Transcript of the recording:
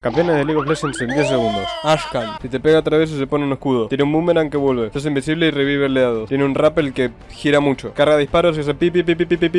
Campeones de League of Legends en 10 segundos. Ashkan. Si te pega otra vez se pone un escudo. Tiene un boomerang que vuelve. Estás invisible y revive el leado. Tiene un rappel que gira mucho. Carga disparos y hace pi pi pi pi pi pi pi.